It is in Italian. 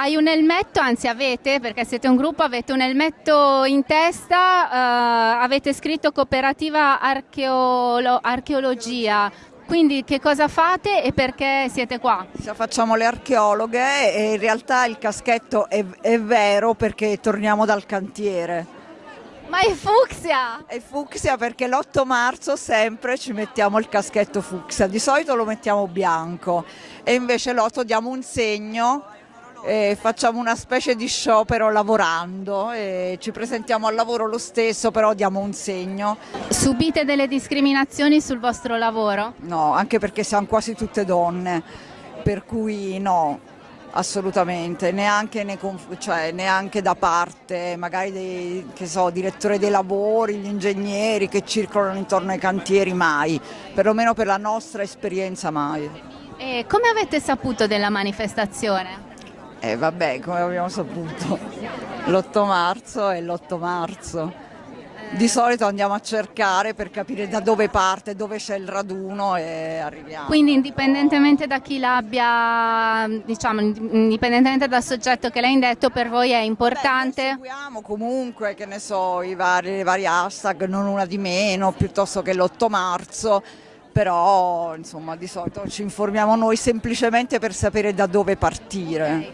Hai un elmetto, anzi avete, perché siete un gruppo, avete un elmetto in testa, eh, avete scritto cooperativa archeolo- archeologia. Quindi che cosa fate e perché siete qua? Facciamo le archeologhe e in realtà il caschetto è, è vero perché torniamo dal cantiere. Ma è fucsia! È fucsia perché l'8 marzo sempre ci mettiamo il caschetto fucsia, di solito lo mettiamo bianco e invece l'8 diamo un segno facciamo una specie di sciopero lavorando e ci presentiamo al lavoro lo stesso però diamo un segno. Subite delle discriminazioni sul vostro lavoro? No, anche perché siamo quasi tutte donne, per cui no, assolutamente, neanche, ne cioè, neanche da parte magari dei so, direttori dei lavori, gli ingegneri che circolano intorno ai cantieri, mai, perlomeno per la nostra esperienza mai. E come avete saputo della manifestazione? Eh vabbè, come abbiamo saputo, l'8 marzo è l'8 marzo. Di solito andiamo a cercare per capire da dove parte, dove c'è il raduno e arriviamo. Quindi indipendentemente da chi l'abbia, diciamo, indipendentemente dal soggetto che l'ha indetto, per voi è importante? Beh, seguiamo comunque, che ne so, i vari, i vari hashtag, non una di meno, piuttosto che l'8 marzo però insomma di solito ci informiamo noi semplicemente per sapere da dove partire.